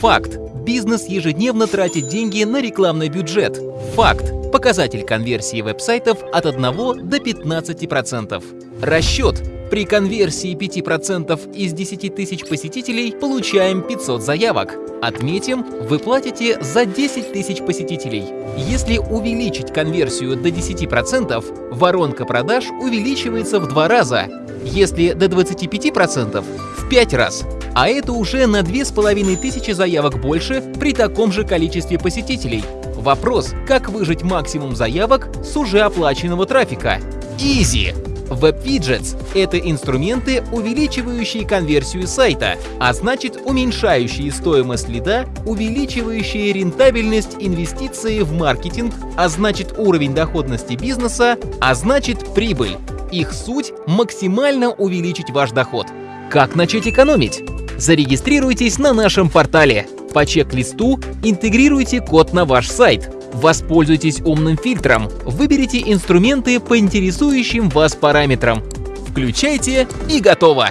Факт. Бизнес ежедневно тратит деньги на рекламный бюджет. Факт. Показатель конверсии веб-сайтов от 1 до 15%. Расчет. При конверсии 5% из 10 тысяч посетителей получаем 500 заявок. Отметим, вы платите за 10 тысяч посетителей. Если увеличить конверсию до 10%, воронка продаж увеличивается в два раза. Если до 25% — в 5 раз. А это уже на 2500 заявок больше при таком же количестве посетителей. Вопрос, как выжать максимум заявок с уже оплаченного трафика? Изи! Web-Widgets — это инструменты, увеличивающие конверсию сайта, а значит уменьшающие стоимость лида, увеличивающие рентабельность инвестиции в маркетинг, а значит уровень доходности бизнеса, а значит прибыль. Их суть — максимально увеличить ваш доход. Как начать экономить? Зарегистрируйтесь на нашем портале. По чек-листу интегрируйте код на ваш сайт. Воспользуйтесь умным фильтром. Выберите инструменты по интересующим вас параметрам. Включайте и готово!